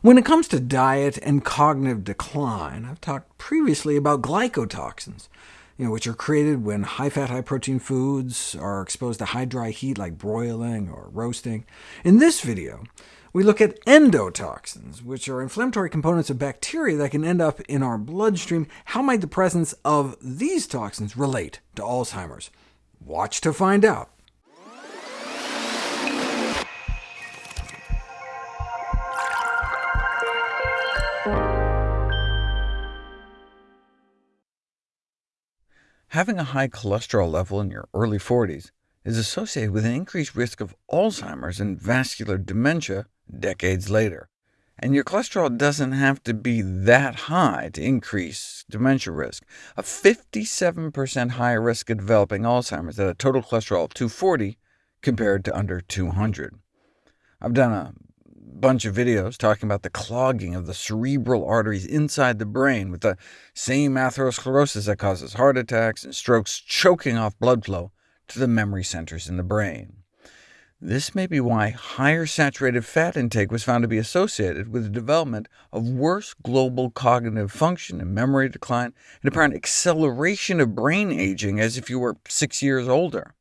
When it comes to diet and cognitive decline, I've talked previously about glycotoxins, you know, which are created when high-fat, high-protein foods are exposed to high dry heat like broiling or roasting. In this video, we look at endotoxins, which are inflammatory components of bacteria that can end up in our bloodstream. How might the presence of these toxins relate to Alzheimer's? Watch to find out. Having a high cholesterol level in your early 40s is associated with an increased risk of Alzheimer's and vascular dementia decades later. And your cholesterol doesn't have to be that high to increase dementia risk. A 57% higher risk of developing Alzheimer's at a total cholesterol of 240 compared to under 200. I've done a bunch of videos talking about the clogging of the cerebral arteries inside the brain with the same atherosclerosis that causes heart attacks and strokes, choking off blood flow to the memory centers in the brain. This may be why higher saturated fat intake was found to be associated with the development of worse global cognitive function and memory decline, and apparent acceleration of brain aging as if you were six years older.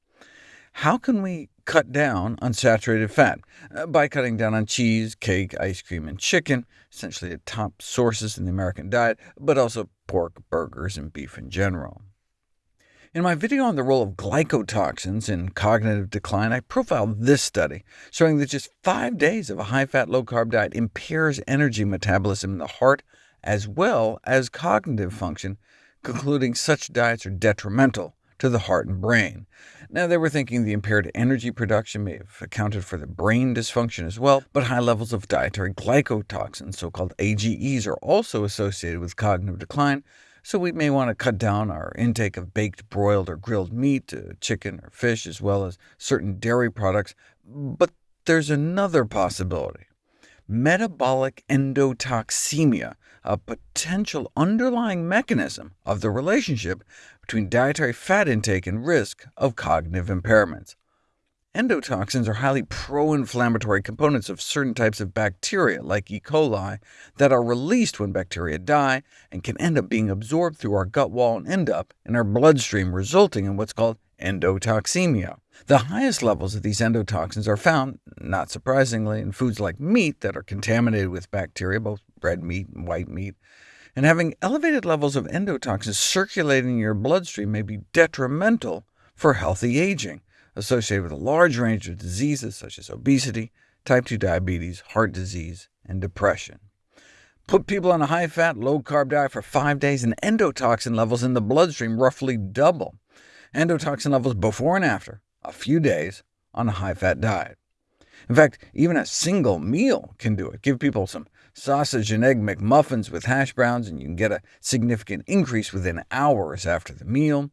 How can we cut down on saturated fat? Uh, by cutting down on cheese, cake, ice cream, and chicken, essentially the top sources in the American diet, but also pork, burgers, and beef in general. In my video on the role of glycotoxins in cognitive decline, I profiled this study, showing that just five days of a high-fat, low-carb diet impairs energy metabolism in the heart as well as cognitive function, concluding such diets are detrimental to the heart and brain. Now, they were thinking the impaired energy production may have accounted for the brain dysfunction as well, but high levels of dietary glycotoxins, so-called AGEs, are also associated with cognitive decline, so we may want to cut down our intake of baked, broiled, or grilled meat, chicken or fish, as well as certain dairy products. But there's another possibility. Metabolic endotoxemia, a potential underlying mechanism of the relationship between dietary fat intake and risk of cognitive impairments. Endotoxins are highly pro-inflammatory components of certain types of bacteria, like E. coli, that are released when bacteria die, and can end up being absorbed through our gut wall and end up in our bloodstream, resulting in what's called endotoxemia. The highest levels of these endotoxins are found, not surprisingly, in foods like meat that are contaminated with bacteria, both red meat and white meat, and having elevated levels of endotoxins circulating in your bloodstream may be detrimental for healthy aging, associated with a large range of diseases such as obesity, type 2 diabetes, heart disease, and depression. Put people on a high-fat, low-carb diet for five days, and endotoxin levels in the bloodstream roughly double. Endotoxin levels before and after, a few days, on a high-fat diet. In fact, even a single meal can do it. Give people some sausage and egg McMuffins with hash browns, and you can get a significant increase within hours after the meal.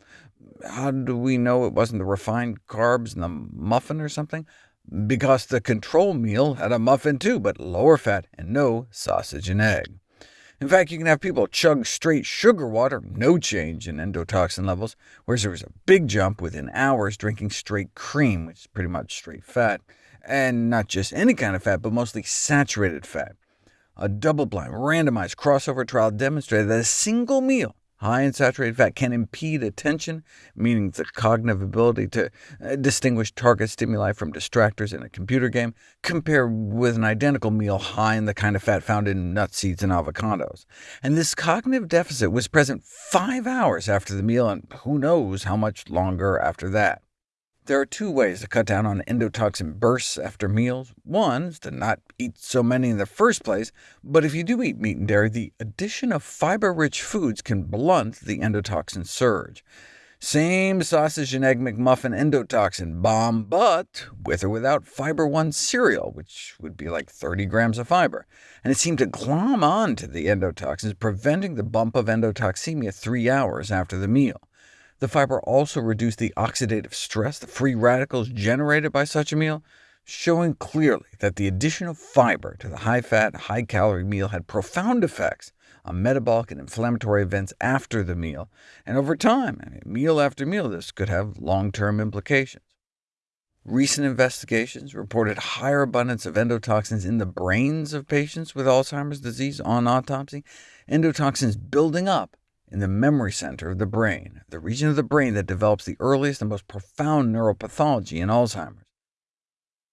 How do we know it wasn't the refined carbs in the muffin or something? Because the control meal had a muffin too, but lower fat and no sausage and egg. In fact, you can have people chug straight sugar water, no change in endotoxin levels, whereas there was a big jump within hours drinking straight cream, which is pretty much straight fat, and not just any kind of fat, but mostly saturated fat. A double-blind, randomized crossover trial demonstrated that a single meal high in saturated fat can impede attention, meaning the cognitive ability to uh, distinguish target stimuli from distractors in a computer game, compared with an identical meal high in the kind of fat found in nuts, seeds, and avocados. And this cognitive deficit was present five hours after the meal, and who knows how much longer after that. There are two ways to cut down on endotoxin bursts after meals. One is to not eat so many in the first place, but if you do eat meat and dairy, the addition of fiber-rich foods can blunt the endotoxin surge. Same sausage and egg McMuffin endotoxin bomb, but with or without Fiber One cereal, which would be like 30 grams of fiber. And it seemed to glom on to the endotoxins, preventing the bump of endotoxemia three hours after the meal. The fiber also reduced the oxidative stress, the free radicals generated by such a meal, showing clearly that the addition of fiber to the high-fat, high-calorie meal had profound effects on metabolic and inflammatory events after the meal, and over time, I mean, meal after meal, this could have long-term implications. Recent investigations reported higher abundance of endotoxins in the brains of patients with Alzheimer's disease on autopsy, endotoxins building up in the memory center of the brain, the region of the brain that develops the earliest and most profound neuropathology in Alzheimer's.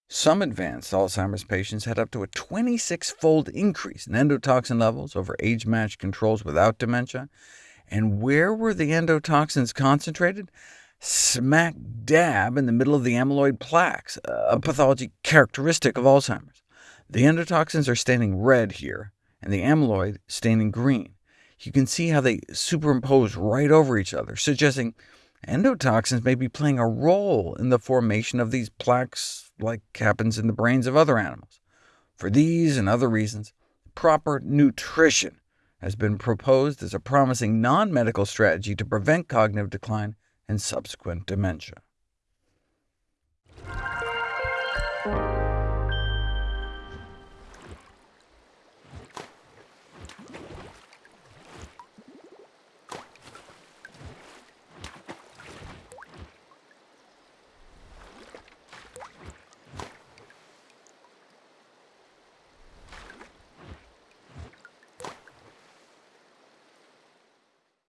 Some advanced Alzheimer's patients had up to a 26-fold increase in endotoxin levels over age-matched controls without dementia. And where were the endotoxins concentrated? smack dab in the middle of the amyloid plaques, a pathology characteristic of Alzheimer's. The endotoxins are staining red here, and the amyloid staining green. You can see how they superimpose right over each other, suggesting endotoxins may be playing a role in the formation of these plaques like happens in the brains of other animals. For these and other reasons, proper nutrition has been proposed as a promising non-medical strategy to prevent cognitive decline and subsequent dementia.